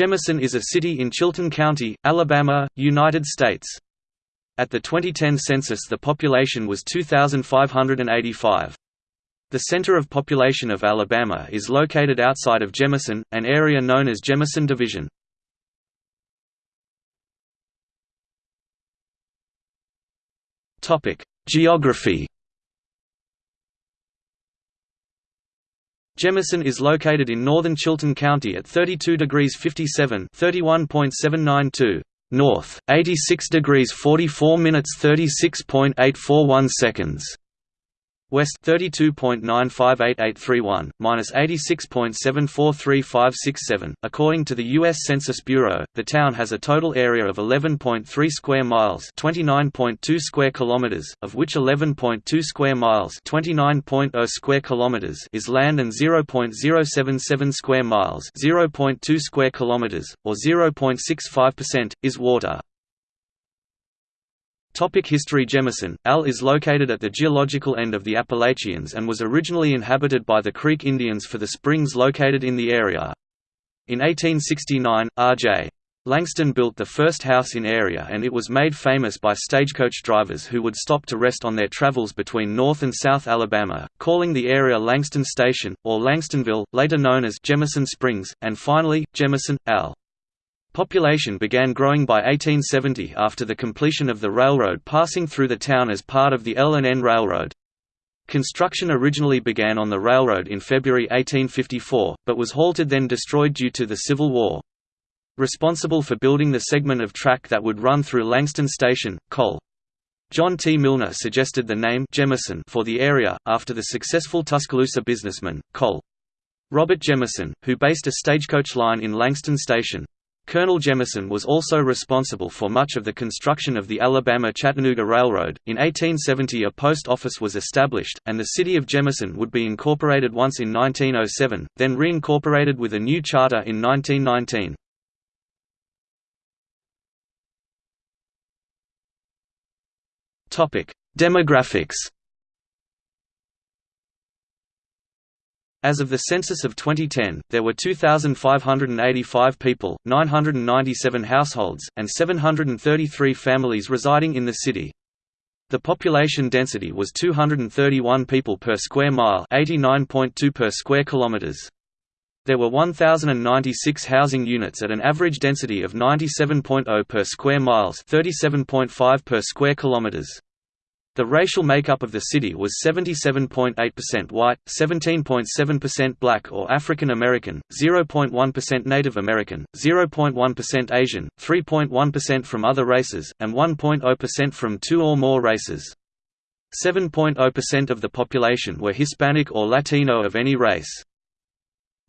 Jemison is a city in Chilton County, Alabama, United States. At the 2010 census the population was 2,585. The center of population of Alabama is located outside of Jemison, an area known as Jemison Division. Geography Jemison is located in northern Chilton County at 32 degrees 57 31.792 north, 86 degrees 44 minutes 36.841 seconds west 32.95881 minus 86.743567. According to the U.S. Census Bureau, the town has a total area of 11.3 square miles, 29.2 square kilometers, of which 11.2 square miles, 29.0 square kilometers, is land and 0.077 square miles, 0.2 square kilometers, or 0.65%, is water. Topic History Jemison, Al is located at the geological end of the Appalachians and was originally inhabited by the Creek Indians for the springs located in the area. In 1869, R.J. Langston built the first house in area and it was made famous by stagecoach drivers who would stop to rest on their travels between North and South Alabama, calling the area Langston Station, or Langstonville, later known as Jemison Springs, and finally, Jemison, Al. Population began growing by 1870 after the completion of the railroad passing through the town as part of the L&N Railroad. Construction originally began on the railroad in February 1854, but was halted then destroyed due to the Civil War. Responsible for building the segment of track that would run through Langston Station, Col. John T. Milner suggested the name Jemison for the area, after the successful Tuscaloosa businessman, Col. Robert Jemison, who based a stagecoach line in Langston Station. Colonel Jemison was also responsible for much of the construction of the Alabama-Chattanooga Railroad. In 1870 a post office was established, and the city of Jemison would be incorporated once in 1907, then reincorporated with a new charter in 1919. Demographics As of the census of 2010, there were 2,585 people, 997 households, and 733 families residing in the city. The population density was 231 people per square mile 89.2 per square kilometers. There were 1,096 housing units at an average density of 97.0 per square miles 37.5 per square kilometers. The racial makeup of the city was 77.8% white, 17.7% black or African American, 0.1% Native American, 0.1% Asian, 3.1% from other races, and 1.0% from two or more races. 7.0% of the population were Hispanic or Latino of any race.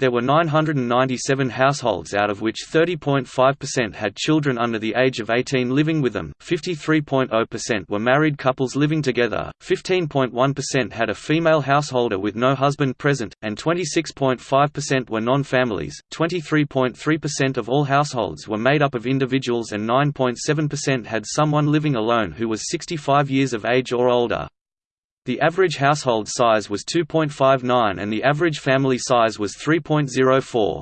There were 997 households out of which 30.5% had children under the age of 18 living with them, 53.0% were married couples living together, 15.1% had a female householder with no husband present, and 26.5% were non-families. 23.3% of all households were made up of individuals and 9.7% had someone living alone who was 65 years of age or older. The average household size was 2.59 and the average family size was 3.04.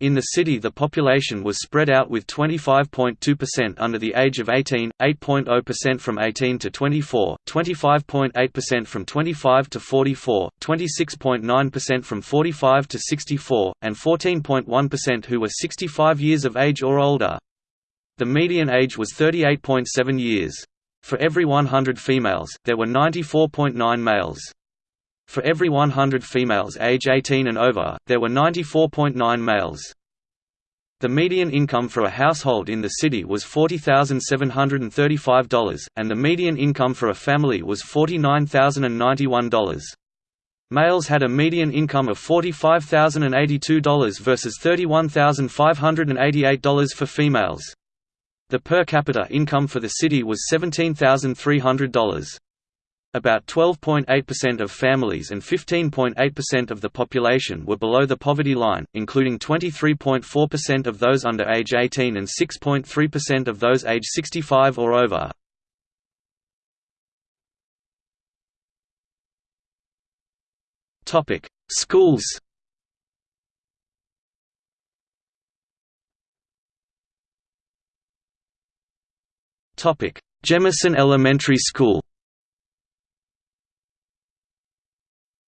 In the city the population was spread out with 25.2% under the age of 18, 8.0% from 18 to 24, 25.8% from 25 to 44, 26.9% from 45 to 64, and 14.1% who were 65 years of age or older. The median age was 38.7 years. For every 100 females, there were 94.9 males. For every 100 females age 18 and over, there were 94.9 males. The median income for a household in the city was $40,735, and the median income for a family was $49,091. Males had a median income of $45,082 versus $31,588 for females. The per capita income for the city was $17,300. About 12.8% of families and 15.8% of the population were below the poverty line, including 23.4% of those under age 18 and 6.3% of those age 65 or over. Schools Jemison Elementary School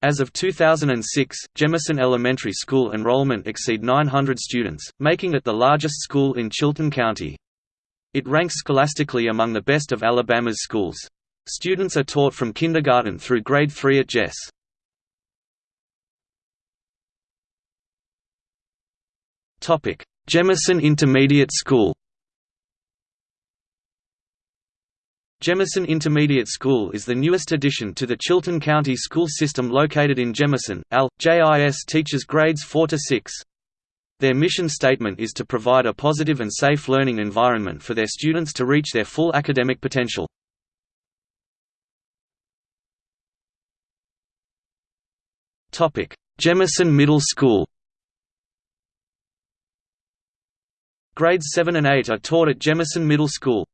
As of 2006, Jemison Elementary School enrollment exceed 900 students, making it the largest school in Chilton County. It ranks scholastically among the best of Alabama's schools. Students are taught from kindergarten through grade 3 at JES. Jemison Intermediate School Jemison Intermediate School is the newest addition to the Chilton County school system located in Jemison. AL. JIS teaches grades 4 to 6. Their mission statement is to provide a positive and safe learning environment for their students to reach their full academic potential. Jemison Middle School Grades 7 and 8 are taught at Jemison Middle School.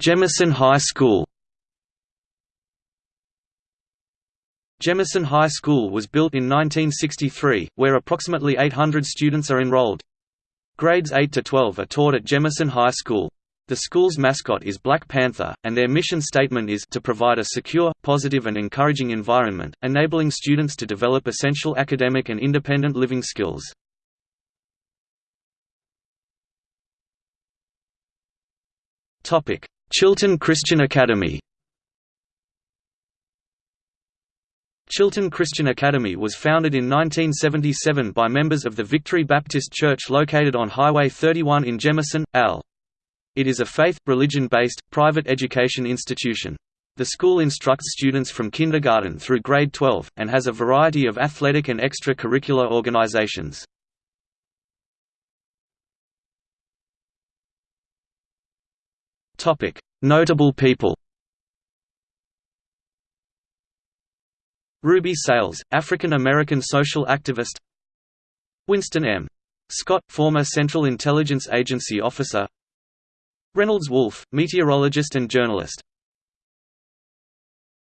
Jemison High School Jemison High School was built in 1963, where approximately 800 students are enrolled. Grades 8 to 12 are taught at Jemison High School. The school's mascot is Black Panther, and their mission statement is to provide a secure, positive and encouraging environment, enabling students to develop essential academic and independent living skills. Chilton Christian Academy Chilton Christian Academy was founded in 1977 by members of the Victory Baptist Church located on Highway 31 in Jemison, AL. It is a faith, religion-based, private education institution. The school instructs students from kindergarten through grade 12, and has a variety of athletic and extra-curricular organizations. Notable people Ruby Sales, African-American social activist Winston M. Scott, former Central Intelligence Agency officer Reynolds Wolf, meteorologist and journalist